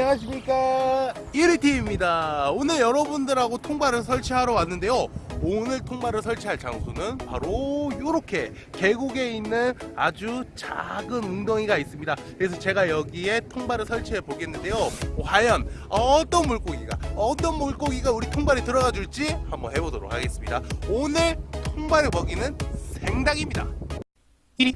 안녕하십니까? 1위팀입니다. 오늘 여러분들하고 통발을 설치하러 왔는데요. 오늘 통발을 설치할 장소는 바로 이렇게 계곡에 있는 아주 작은 웅덩이가 있습니다. 그래서 제가 여기에 통발을 설치해 보겠는데요. 과연 어떤 물고기가 어떤 물고기가 우리 통발에 들어가 줄지 한번 해보도록 하겠습니다. 오늘 통발의 먹이는 생닭입니다. 1위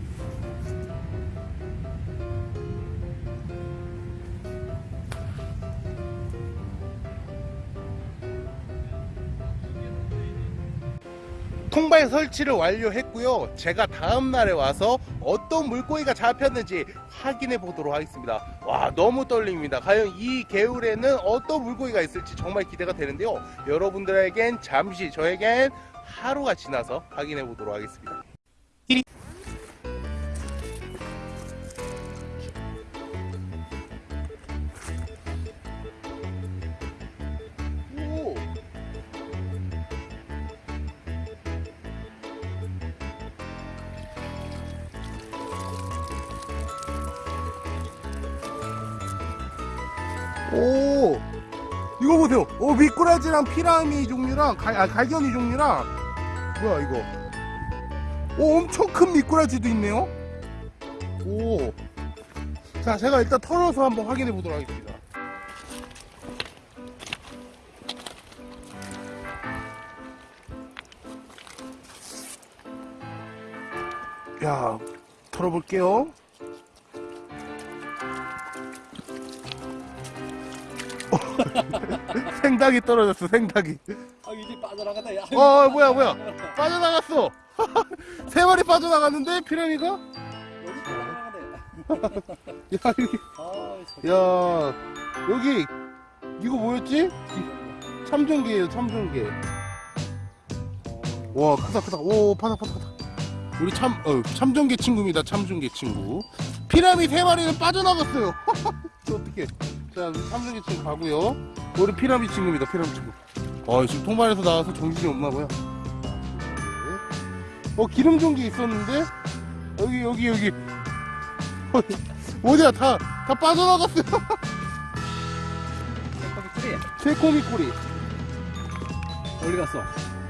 통발 설치를 완료했고요. 제가 다음 날에 와서 어떤 물고기가 잡혔는지 확인해 보도록 하겠습니다. 와 너무 떨립니다. 과연 이 개울에는 어떤 물고기가 있을지 정말 기대가 되는데요. 여러분들에겐 잠시 저에겐 하루가 지나서 확인해 보도록 하겠습니다. 오. 이거 보세요. 오 미꾸라지랑 피라미 종류랑 갈, 아, 갈견이 종류랑 뭐야 이거? 오 엄청 큰 미꾸라지도 있네요? 오자 제가 일단 털어서 한번 확인해 보도록 하겠습니다. 야 털어볼게요 생닭이 떨어졌어 생닭이. 아 이제 빠져나가다 야. 어 뭐야 뭐야. 빠져나갔어. 세 마리 빠져나갔는데 피라미가? 야 여기. 빠져나가네. 여기 아, 야 여기. 이거 뭐였지? 참종개예요 참종개 와 크다 크다. 오 파닥 파닥 파닥. 우리 참 어, 참종개 친구입니다 참종개 친구. 피라미 세 마리는 빠져나갔어요. 어떻게 참종개 친구 가고요 우리 피라미 친구입니다 피라미 친구 어 지금 통발에서 나와서 정신이 없나 봐요 네. 어 기름 종개 있었는데 여기 여기 여기 어, 어디야 다 다 빠져나갔어요 새꼬미 꼬리 어디 갔어?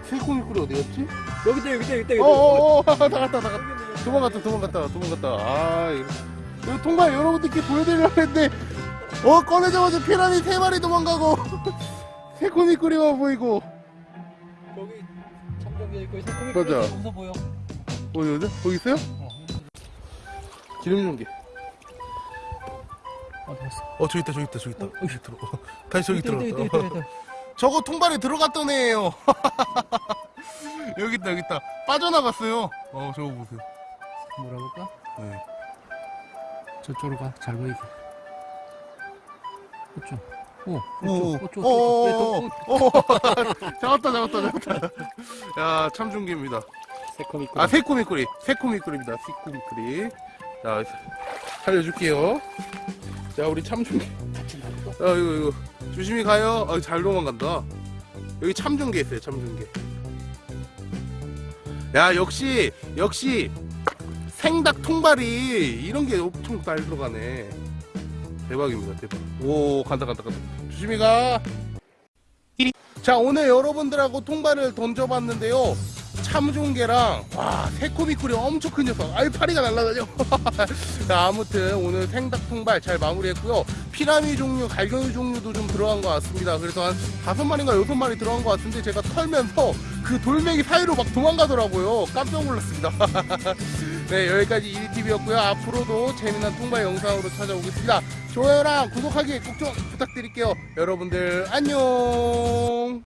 새코미 꼬리 어디였지? 여기 있다 여기 있다 여기 있다. 여기 있다. 어어어 나갔다 나갔다. 도망갔다 도망갔다 도망갔다 아 이거 통발 여러분들께 보여드리려고 했는데 어 꺼내자마자 피라미 세 마리 도망가고 새코미 꼬리만 보이고 여기 참정기 있고 맞아. 그렇게 웃어 보여. 어디 어디? 거기 있어요? 어. 기름 용기 아. 어 저기 있다 저기 있다 저기 있다 여기 들어 어, 다시 저기 있다. 저거 통발에 들어갔던 애예요 여기 있다 여기 있다 빠져나갔어요 어 저거 보세요 물어볼까? 네. 저쪽으로 가. 잘 보이게. 그쪽. 오, 오, 오. 오, 오, 잡았다, 잡았다, 잡았다. 야, 참중기입니다. 새꼬미 아, 새코미꾸리, 새코미꾸리입니다. 새코미꾸리. 자, 살려줄게요. 자, 우리 참중기. 아, 이거, 이거. 조심히 가요. 아, 잘 도망간다. 여기 참중기 있어요, 참중기. 야, 역시, 역시, 생닭 통발이 이런 게 엄청 잘 들어가네. 대박입니다, 대박. 오, 간다, 간다, 간다. 조심히 가. 자, 오늘 여러분들하고 통발을 던져봤는데요. 참종개랑, 와, 새코미꾸리 엄청 큰 녀석. 알파리가 날라다녀. 자, 아무튼 오늘 생닭 통발 잘 마무리했고요. 피라미 종류, 갈견이 종류도 좀 들어간 것 같습니다. 그래서 한 다섯 마리인가 여섯 마리 들어간 것 같은데 제가 털면서 그 돌멩이 사이로 막 도망가더라고요. 깜짝 놀랐습니다. 네, 여기까지 1TV였고요. 앞으로도 재미난 통발 영상으로 찾아오겠습니다. 좋아요랑 구독하기 꼭 좀 부탁드릴게요. 여러분들 안녕.